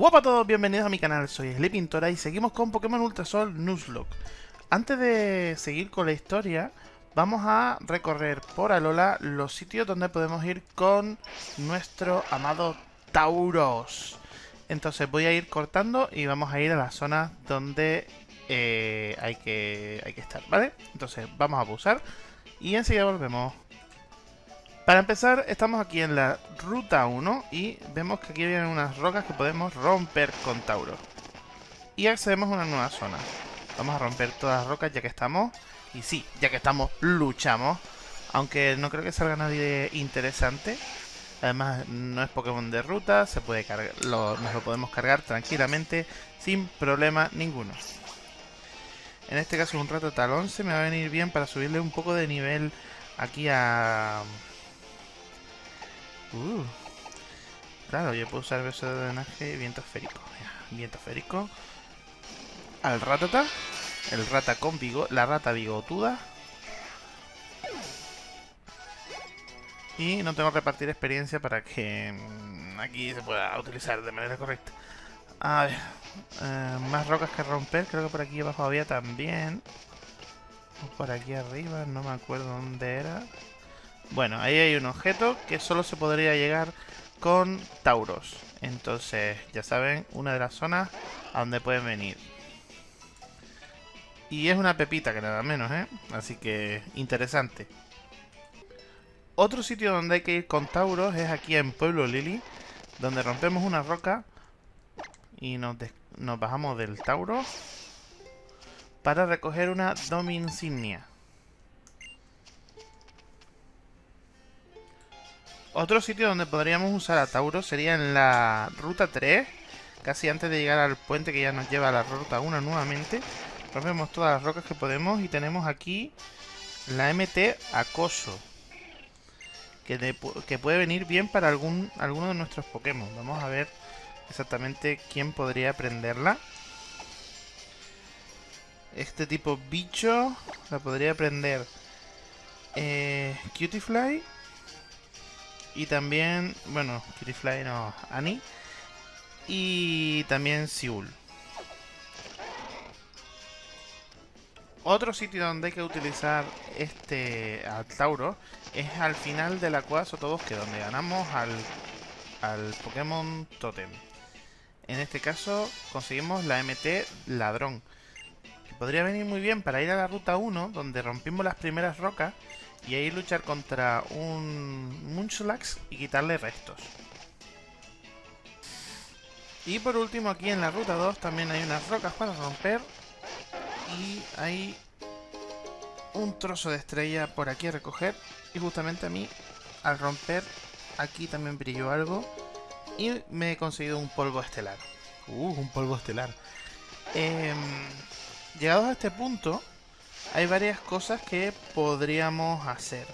Hola a todos, bienvenidos a mi canal, soy Pintora y seguimos con Pokémon Ultrasol Nuzlocke. Antes de seguir con la historia, vamos a recorrer por Alola los sitios donde podemos ir con nuestro amado Tauros. Entonces voy a ir cortando y vamos a ir a la zona donde eh, hay, que, hay que estar, ¿vale? Entonces vamos a pulsar y enseguida volvemos. Para empezar, estamos aquí en la ruta 1 y vemos que aquí vienen unas rocas que podemos romper con Tauro. Y accedemos a una nueva zona. Vamos a romper todas las rocas ya que estamos. Y sí, ya que estamos, luchamos. Aunque no creo que salga nadie interesante. Además, no es Pokémon de ruta, se puede cargar, lo, nos lo podemos cargar tranquilamente, sin problema ninguno. En este caso, un rato tal 11 me va a venir bien para subirle un poco de nivel aquí a Uh. Claro, yo puedo usar beso de drenaje viento esférico. viento esférico. Al ratata. El rata con la rata bigotuda. Y no tengo que repartir experiencia para que mm, aquí se pueda utilizar de manera correcta. A ver, eh, más rocas que romper. Creo que por aquí abajo había también. O por aquí arriba, no me acuerdo dónde era. Bueno, ahí hay un objeto que solo se podría llegar con Tauros. Entonces, ya saben, una de las zonas a donde pueden venir. Y es una pepita que nada menos, ¿eh? Así que interesante. Otro sitio donde hay que ir con Tauros es aquí en Pueblo Lily, donde rompemos una roca y nos, nos bajamos del Tauro para recoger una Dominsignia. Otro sitio donde podríamos usar a Tauro sería en la ruta 3, casi antes de llegar al puente que ya nos lleva a la ruta 1 nuevamente. Rompemos todas las rocas que podemos y tenemos aquí la MT Acoso. Que, puede venir bien para algún, alguno de nuestros Pokémon. Vamos a ver exactamente quién podría aprenderla. Este tipo bicho la podría aprender eh, Cutiefly y también, bueno, Kittyfly no, Annie. Y también Siul. Otro sitio donde hay que utilizar este al Tauro es al final de la Cueva Sotobosque, donde ganamos al, al Pokémon Totem. En este caso conseguimos la MT Ladrón. Que podría venir muy bien para ir a la ruta 1, donde rompimos las primeras rocas y ahí luchar contra un Munchlax y quitarle restos. Y por último aquí en la ruta 2 también hay unas rocas para romper. Y hay un trozo de estrella por aquí a recoger. Y justamente a mí, al romper, aquí también brilló algo. Y me he conseguido un polvo estelar. Uh, un polvo estelar. Eh, llegados a este punto, hay varias cosas que podríamos hacer.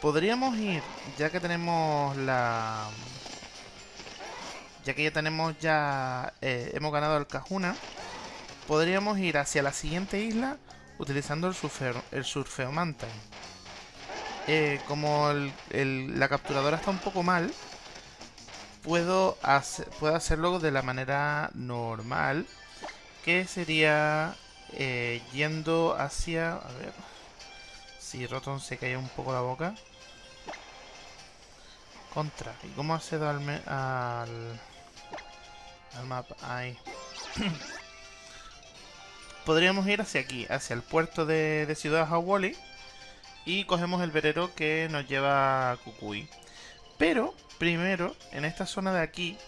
Podríamos ir, ya que tenemos la... Ya que ya tenemos ya... Eh, hemos ganado el Cajuna. Podríamos ir hacia la siguiente isla utilizando el, surfeo, el Surfeo. Eh, como la capturadora está un poco mal, puedo, puedo hacerlo de la manera normal, que sería eh, yendo hacia... A ver... Si Rotom se cae un poco la boca. Contra. ¿Y cómo accedo al... al, al mapa? Ahí. Podríamos ir hacia aquí, hacia el puerto de, de Ciudad Hawali. Y cogemos el verero que nos lleva a Kukui. Pero, primero, en esta zona de aquí,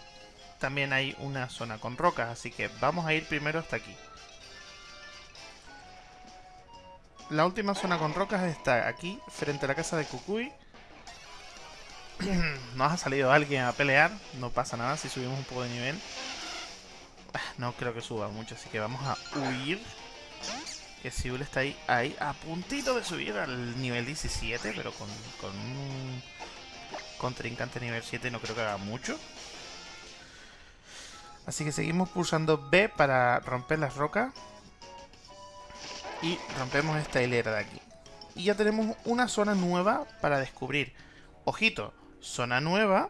también hay una zona con rocas. Así que vamos a ir primero hasta aquí. La última zona con rocas está aquí, frente a la casa de Kukui. Nos ha salido alguien a pelear, no pasa nada si subimos un poco de nivel. Ah, no creo que suba mucho, así que vamos a huir. Que Siul está ahí, ahí, a puntito de subir al nivel 17, pero con, con un contrincante nivel 7 no creo que haga mucho. Así que seguimos pulsando B para romper las rocas y rompemos esta hilera de aquí. Y ya tenemos una zona nueva para descubrir. Ojito, zona nueva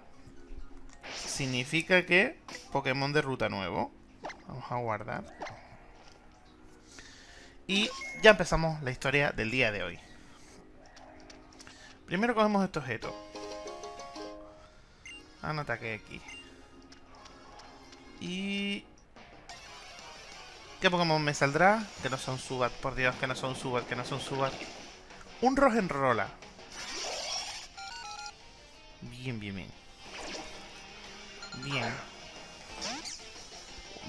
significa que Pokémon de ruta nuevo. Vamos a guardar. Y ya empezamos la historia del día de hoy. Primero cogemos este objeto. No ataque aquí. Y... ¿Qué Pokémon me saldrá? Que no son Subat, por Dios, que no son Subat, que no son Subat. Un Rogenrola. Bien, bien, bien. Bien.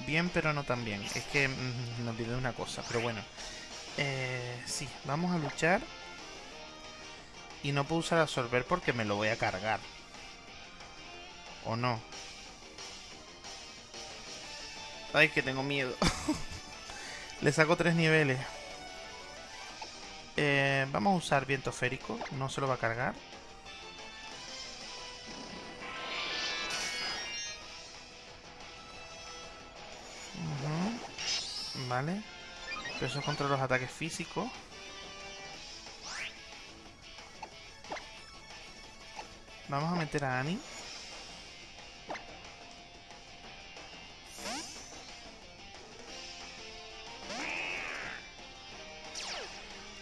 Bien, pero no tan bien. Es que mm, me olvidé una cosa, pero bueno. Eh, sí, vamos a luchar. Y no puedo usar absorber porque me lo voy a cargar. ¿O no? Ay, que tengo miedo. Le saco tres niveles. Eh, vamos a usar viento férico. No se lo va a cargar. Vale. Pero eso es contra los ataques físicos. Vamos a meter a Annie.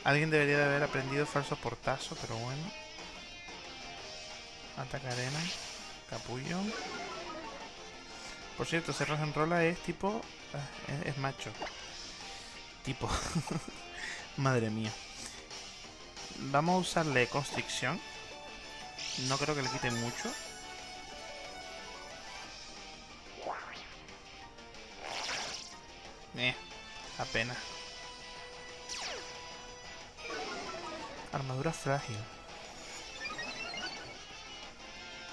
Alguien debería de haber aprendido falso portazo, pero bueno. Ataca arena. Capullo. Por cierto, ese Rola es tipo... Eh, es, macho. Tipo. Madre mía. Vamos a usarle constricción. No creo que le quite mucho. Eh, apenas. Armadura frágil.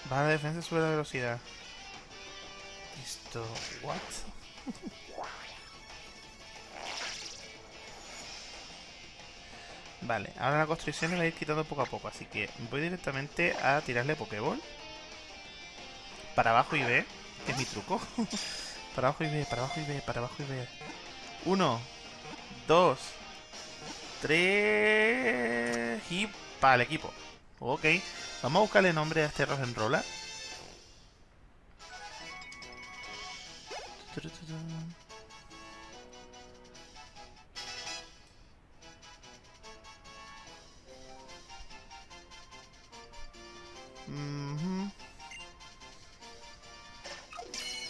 Baja la defensa, sube la velocidad. Esto... ¿What? vale, ahora la construcción la voy a ir quitando poco a poco, así que voy directamente a tirarle Pokéball. Para abajo y B, que es mi truco. para abajo y B, para abajo y B, para abajo y B. Uno, dos, tres y para el equipo. Ok, vamos a buscarle nombre a este Rosenroller.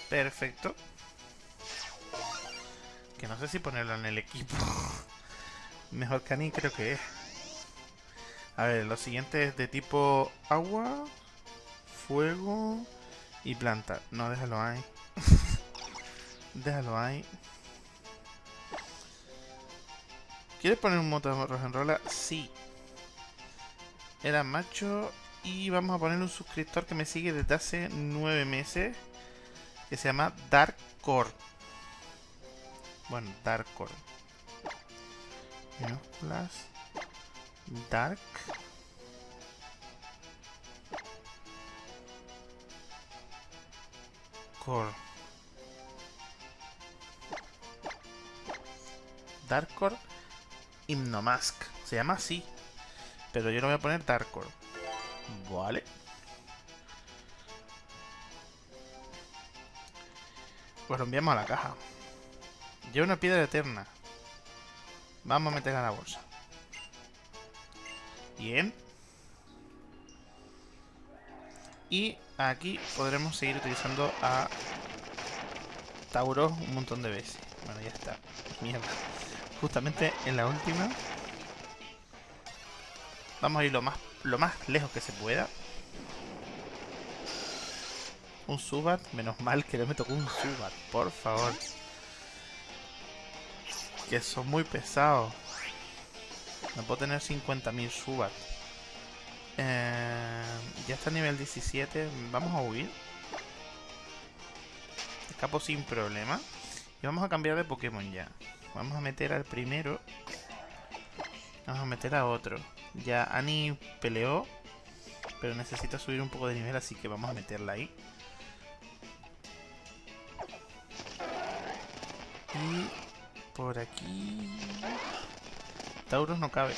Perfecto. Que no sé si ponerlo en el equipo. Mejor Annie creo que es. A ver, lo siguiente es de tipo agua, fuego y planta. No, déjalo ahí. Déjalo ahí. ¿Quieres poner un moto de rola? Sí. Era macho. Y vamos a poner un suscriptor que me sigue desde hace nueve meses. Que se llama Dark Core. Bueno, Dark Core. Dark. Core. Darkcore Hypnomask. Se llama así. Pero yo lo voy a poner Darkcore. Vale. Pues lo enviamos a la caja. Lleva una piedra eterna. Vamos a meterla a la bolsa. Bien. Y aquí podremos seguir utilizando a Tauro un montón de veces. Bueno, ya está. Mierda justamente en la última. Vamos a ir lo más, lo más lejos que se pueda. Un Subat, menos mal que no me tocó un Subat, por favor. Que son muy pesados. No puedo tener 50.000 Subat. Eh, ya está a nivel 17. Vamos a huir. Escapo sin problema. Y vamos a cambiar de Pokémon ya. Vamos a meter al primero. Vamos a meter a otro. Ya Annie peleó. Pero necesita subir un poco de nivel, así que vamos a meterla ahí. Y por aquí... Tauros no cabe.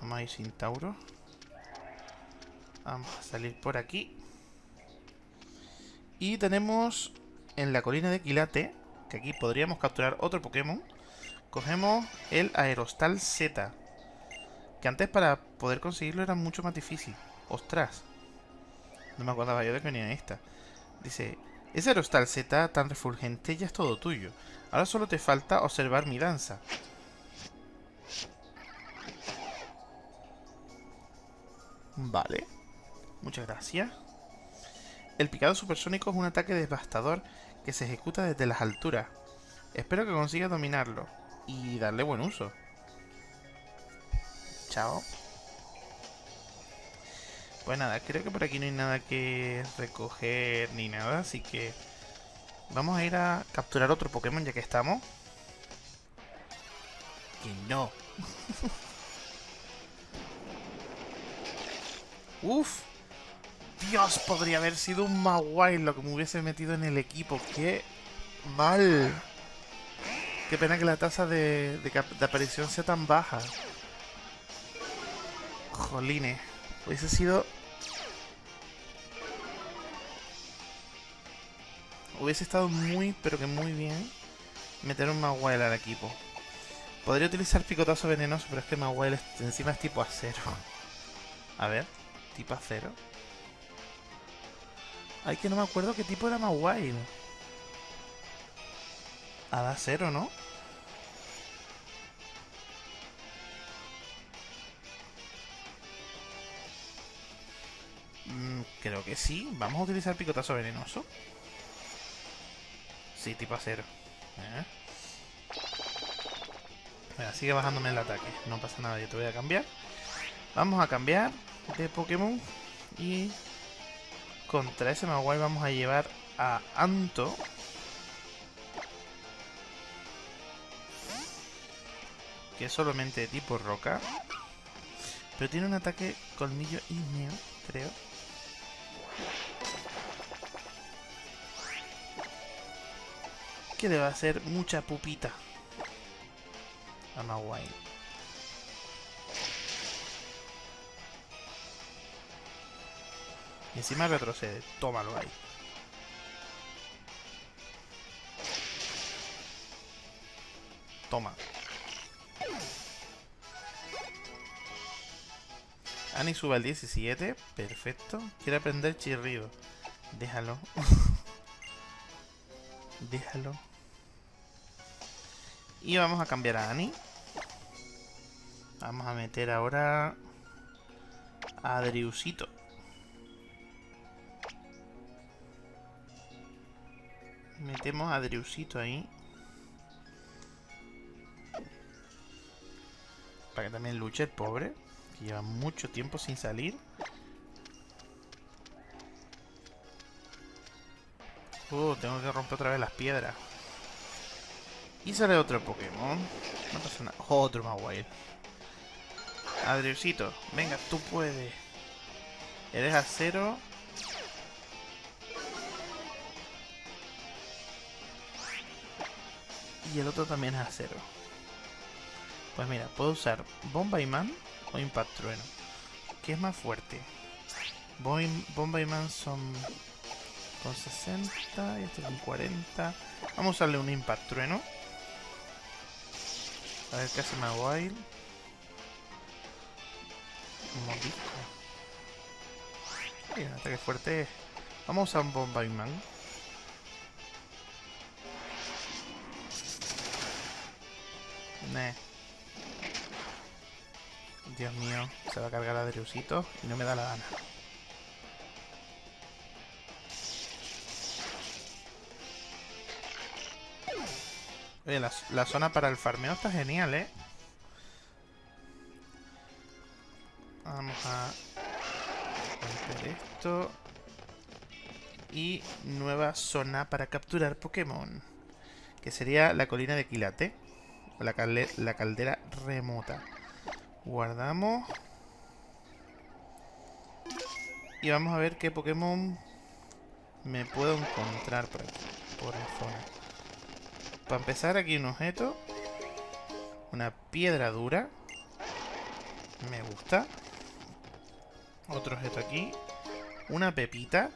Vamos a ir sin Tauro. Vamos a salir por aquí. Y tenemos en la colina de Quilate, que aquí podríamos capturar otro Pokémon, cogemos el Aerostal Z. Que antes para poder conseguirlo era mucho más difícil. ¡Ostras! No me acordaba yo de que venía esta. Dice, ese Aerostal Z tan refulgente ya es todo tuyo. Ahora solo te falta observar mi danza. Vale. Muchas gracias. El picado supersónico es un ataque devastador que se ejecuta desde las alturas. Espero que consiga dominarlo y darle buen uso. Chao. Pues nada, creo que por aquí no hay nada que recoger ni nada, así que vamos a ir a capturar otro Pokémon ya que estamos. Que no. Uf. Dios, podría haber sido un Mawile lo que me hubiese metido en el equipo. ¡Qué mal! Qué pena que la tasa de, de, aparición sea tan baja. Jolines. Hubiese sido... Hubiese estado muy, pero que muy bien meter un Mawile al equipo. Podría utilizar picotazo venenoso, pero es que Mawile encima es tipo acero. A ver, tipo acero. Ay, que no me acuerdo qué tipo era Mawile. Hada cero, ¿no? Mm, creo que sí. Vamos a utilizar picotazo venenoso. Sí, tipo acero. Sigue bajándome el ataque. No pasa nada, yo te voy a cambiar. Vamos a cambiar de Pokémon. Y contra ese Maguay vamos a llevar a Anto. Que es solamente de tipo roca. Pero tiene un ataque colmillo ígneo, creo. Que le va a hacer mucha pupita a Maguay. Y encima retrocede. Tómalo ahí. Toma. Ani sube al 17. Perfecto. Quiere aprender chirrido. Déjalo. Déjalo. Y vamos a cambiar a Ani. Vamos a meter ahora a Adriusito. Metemos a Dreusito ahí. Para que también luche el pobre. Que lleva mucho tiempo sin salir. Uh, tengo que romper otra vez las piedras. Y sale otro Pokémon. No pasa nada. Otro. Adriusito, venga, tú puedes. Eres acero. y el otro también es acero. Pues mira, puedo usar Bomba Man o Impact Trueno. ¿Qué es más fuerte? Bomba Man son con 60 y este con 40. Vamos a usarle un Impact Trueno. A ver qué hace. Un mordisco. Hay un ataque fuerte. Vamos a usar un Bomba Man. Dios mío, se va a cargar a Dreusito y no me da la gana. Oye, la, la zona para el farmeo está genial, ¿eh? Vamos a romper esto. Y nueva zona para capturar Pokémon. Que sería la colina de Quilate la, la caldera remota. Guardamos. Y vamos a ver qué Pokémon me puedo encontrar por aquí, por la zona. Para empezar, aquí un objeto. Una piedra dura. Me gusta. Otro objeto aquí. Una pepita.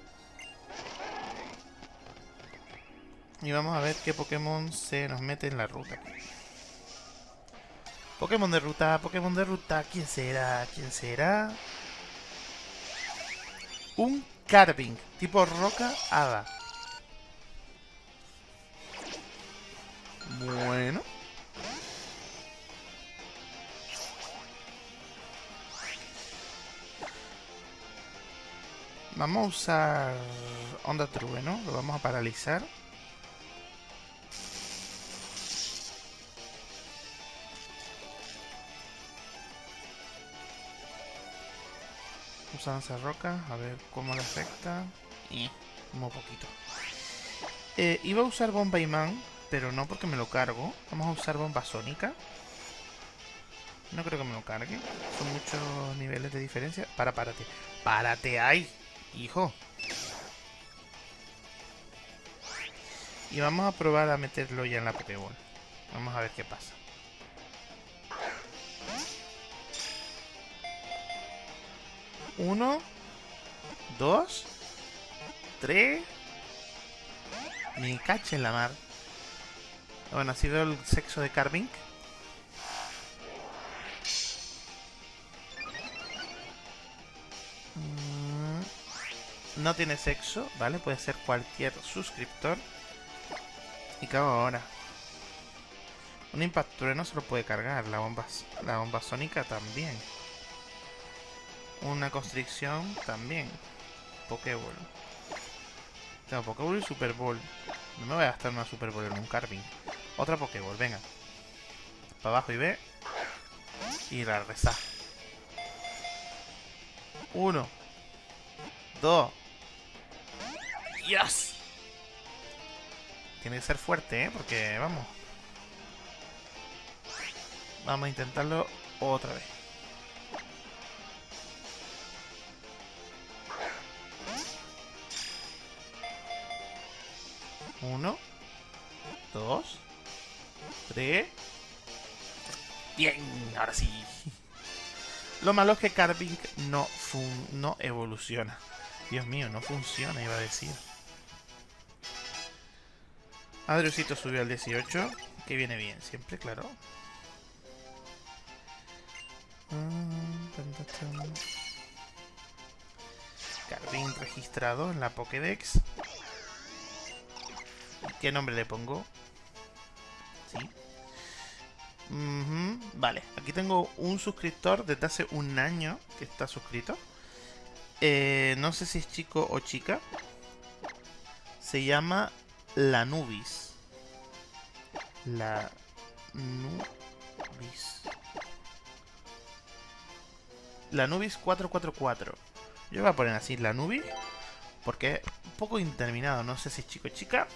Y vamos a ver qué Pokémon se nos mete en la ruta. Pokémon de ruta, Pokémon de ruta. ¿Quién será? ¿Quién será? Un Carving, tipo roca hada. Bueno. Vamos a usar onda trueno, lo vamos a paralizar. Usa roca, a ver cómo le afecta. Y muy poquito. Eh, iba a usar bomba imán, pero no porque me lo cargo. Vamos a usar bomba sónica. No creo que me lo cargue. Son muchos niveles de diferencia. Para, párate. ¡Párate ahí! Hijo. Y vamos a probar a meterlo ya en la Pokéball. Vamos a ver qué pasa. Uno. Dos. Tres. Me cache en la mar. Bueno, así veo el sexo de Carving. no tiene sexo, ¿vale? Puede ser cualquier suscriptor. Y cago ahora. Un impacto no se lo puede cargar, la bomba, la bomba sónica también. Una constricción también. Pokéball. Tengo Pokéball y Super Bowl. No me voy a gastar una Super Bowl en un Carving. Otra Pokéball, venga. Para abajo y ve. Y la reza. Uno. Dos. ¡Yes! Tiene que ser fuerte, ¿eh? Porque, vamos. Vamos a intentarlo otra vez. Uno. Dos. Tres. Bien, ahora sí. Lo malo es que Carving no, no evoluciona. Dios mío, no funciona, iba a decir. Adriusito subió al 18, que viene bien siempre, claro. Carvin registrado en la Pokédex. ¿Qué nombre le pongo? Vale, aquí tengo un suscriptor desde hace un año que está suscrito. Eh, no sé si es chico o chica. Se llama la Nubis. La Nubis. La Nubis 444. Yo voy a poner así la Nubis. Porque es un poco interminado. No sé si es chico o chica.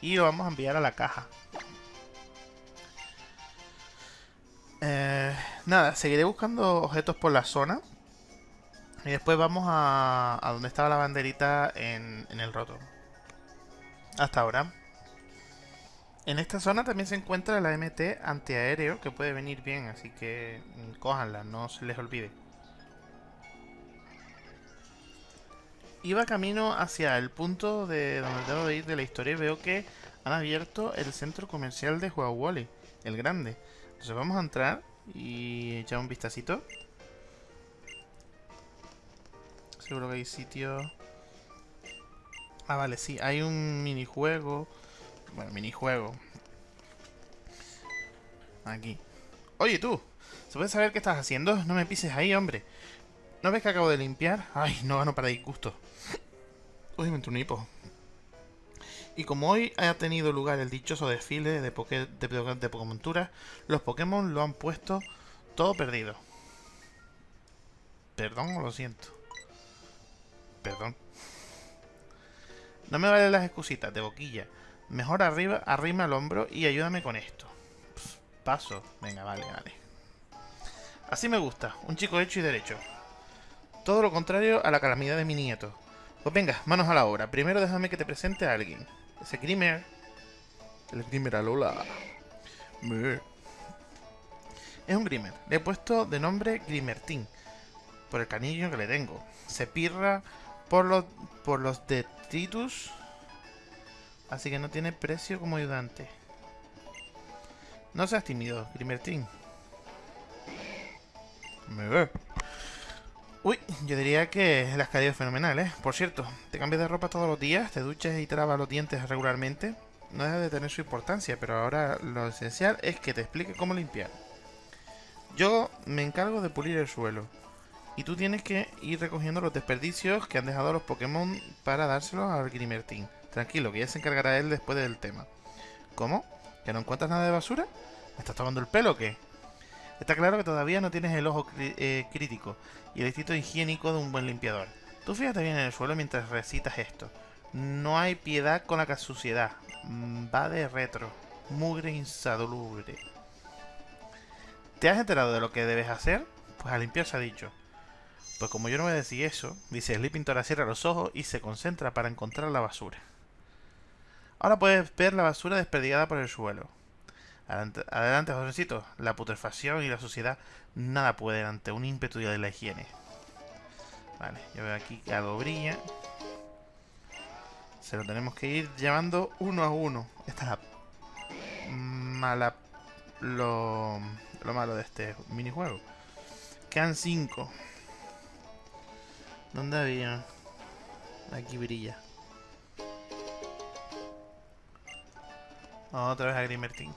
Y lo vamos a enviar a la caja. Eh, nada, seguiré buscando objetos por la zona. Y después vamos a, a donde estaba la banderita en, en el roto hasta ahora. En esta zona también se encuentra la MT antiaéreo que puede venir bien, así que mm, cójanla, no se les olvide. Iba camino hacia el punto de donde debo ir de la historia y veo que han abierto el centro comercial de Wally, el grande. Entonces vamos a entrar y echar un vistacito. Seguro que hay sitio Ah, vale, sí. Hay un minijuego. Bueno, minijuego. Aquí. Oye, tú. ¿Se puede saber qué estás haciendo? No me pises ahí, hombre. ¿No ves que acabo de limpiar? Ay, no gano para disgusto. Uy, me entró un hipo. Y como hoy ha tenido lugar el dichoso desfile de, poke, de, de los Pokémon lo han puesto todo perdido. Perdón, lo siento. Perdón. No me valen las excusitas de boquilla. Mejor arriba, arrima el hombro y ayúdame con esto. paso. Venga, vale, vale. Así me gusta. Un chico hecho y derecho. Todo lo contrario a la calamidad de mi nieto. Pues venga, manos a la obra. Primero déjame que te presente a alguien. Ese Grimer. El Grimer Alola. Es un Grimer. Le he puesto de nombre Grimertin. Por el canillo que le tengo. Se pirra por los, por los detritus Así que no tiene precio como ayudante. No seas tímido, Grimertin. Me ve. Uy, yo diría que las caído fenomenal, ¿eh? Por cierto, te cambias de ropa todos los días, te duchas y te lavas los dientes regularmente. No deja de tener su importancia, pero ahora lo esencial es que te explique cómo limpiar. Yo me encargo de pulir el suelo. Y tú tienes que ir recogiendo los desperdicios que han dejado los Pokémon para dárselos al Grimertin. Tranquilo, que ya se encargará él después del tema. ¿Cómo? ¿Que no encuentras nada de basura? ¿Me estás tomando el pelo o qué? Está claro que todavía no tienes el ojo eh, crítico y el instinto higiénico de un buen limpiador. Tú fíjate bien en el suelo mientras recitas esto. No hay piedad con la suciedad. Mm, va de retro. Mugre insalubre. ¿Te has enterado de lo que debes hacer? Pues a limpiar se ha dicho. Pues como yo no me decía eso, dice Sleeping Tora cierra los ojos y se concentra para encontrar la basura. Ahora puedes ver la basura desperdigada por el suelo. Adelante, jovencito. La putrefacción y la suciedad nada pueden ante un ímpetu de la higiene. Vale, yo veo aquí que algo brilla. Se lo tenemos que ir llevando uno a uno. Esta es la mala... Lo, lo malo de este minijuego. Quedan cinco. ¿Dónde había? Aquí brilla. Otra vez a Grimertin.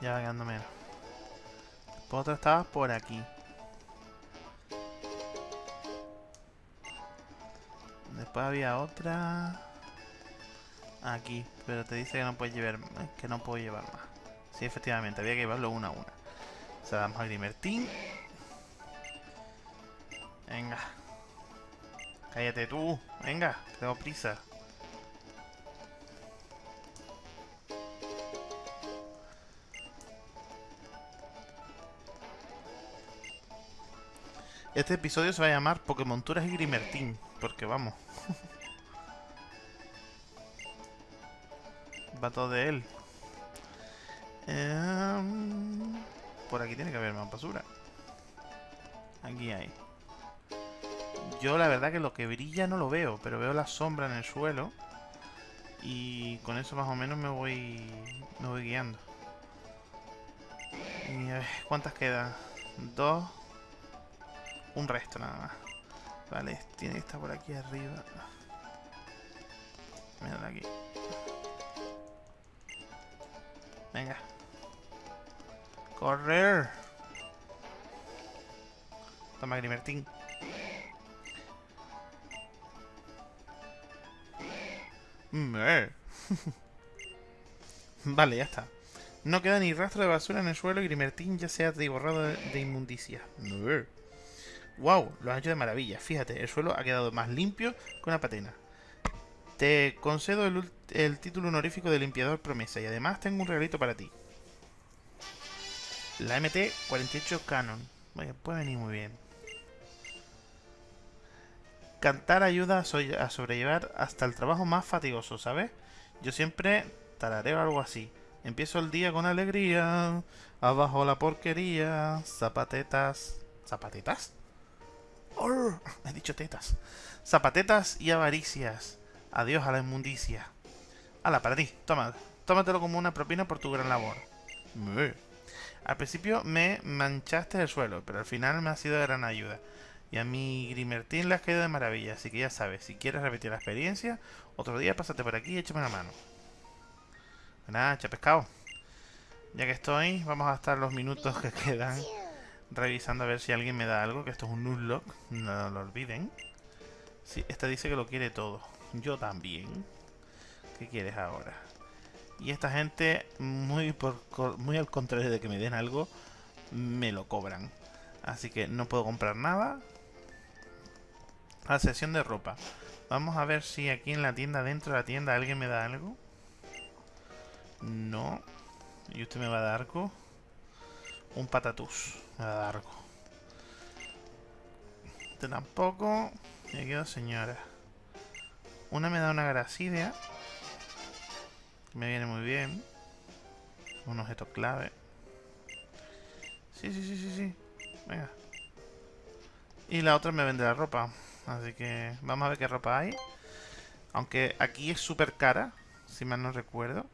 Ya va quedando menos. Después otra estaba por aquí. Después había otra... Aquí, pero te dice que no puedes llevar que no puedo llevar más. Sí, efectivamente, había que llevarlo una a una. O sea, damos a Grimertin. Venga. Cállate tú. Venga, tengo prisa. Este episodio se va a llamar Pokémonturas y Grimertin. Porque vamos. va todo de él. Em, por aquí tiene que haber más basura. Aquí hay. Yo la verdad que lo que brilla no lo veo, pero veo la sombra en el suelo. Y con eso más o menos me voy, me voy guiando. Y a ver, ¿cuántas quedan? Dos. Un resto nada más. Vale, tiene que estar por aquí arriba. Mira aquí. Venga. Correr. Toma, Grimertin. Mm, eh. vale, ya está. No queda ni rastro de basura en el suelo y Grimertin ya se ha borrado de, inmundicia. Wow, lo han hecho de maravilla. Fíjate, el suelo ha quedado más limpio que una patena. Te concedo el, título honorífico de limpiador promesa y además tengo un regalito para ti. La MT-48 Canon. puede venir muy bien. Cantar ayuda a sobrellevar hasta el trabajo más fatigoso, ¿sabes? Yo siempre tarareo algo así. Empiezo el día con alegría, abajo la porquería, zapatetas... ¿Zapatetas? He dicho tetas. Zapatetas y avaricias. Adiós a la inmundicia. Hala, para ti, toma. Tómatelo como una propina por tu gran labor. Al principio me manchaste el suelo, pero al final me ha sido de gran ayuda. Y a mi Grimertin le has caído de maravilla, así que ya sabes, si quieres repetir la experiencia, otro día pásate por aquí y échame la mano. Nada, pescado. Ya que estoy, vamos a estar los minutos que quedan revisando a ver si alguien me da algo, que esto es un Nuzlocke, no lo olviden. Sí, esta dice que lo quiere todo. Yo también. ¿Qué quieres ahora? Y esta gente, muy al contrario de que me den algo, me lo cobran. Así que no puedo comprar nada. A sesión de ropa. Vamos a ver si aquí en la tienda, dentro de la tienda, alguien me da algo. No. ¿Y usted me va a dar algo? Un patatús. Me va a dar algo. Este tampoco. Me quedo señora. Una me da una gracidia. Me viene muy bien. Un objeto clave. Sí, sí, sí, sí, sí. Venga. Y la otra me vende la ropa. Así que vamos a ver qué ropa hay. Aunque aquí es súper cara, si mal no recuerdo.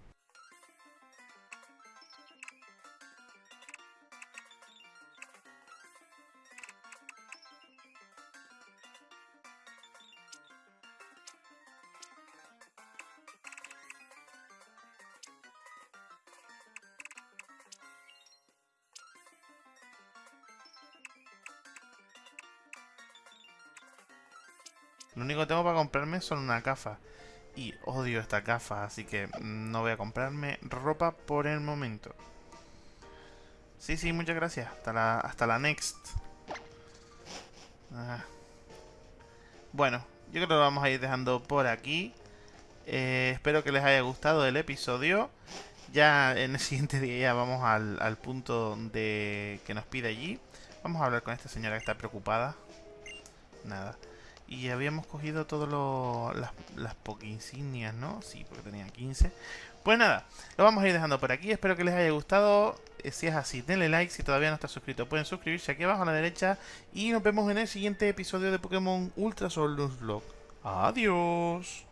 Único que tengo para comprarme son una cafa. Y odio esta cafa, así que no voy a comprarme ropa por el momento. Sí, sí, muchas gracias. Hasta la, hasta la next. Ah. Bueno, yo creo que lo vamos a ir dejando por aquí. Eh, espero que les haya gustado el episodio. Ya en el siguiente día ya vamos al, al punto de que nos pide allí. Vamos a hablar con esta señora que está preocupada. Nada. Y habíamos cogido todas las, las insignias, ¿no? Sí, porque tenían 15. Pues nada, lo vamos a ir dejando por aquí. Espero que les haya gustado. Eh, si es así, denle like. Si todavía no estás suscrito, pueden suscribirse aquí abajo a la derecha. Y nos vemos en el siguiente episodio de Pokémon Ultra Sol Nuzlocke. Adiós.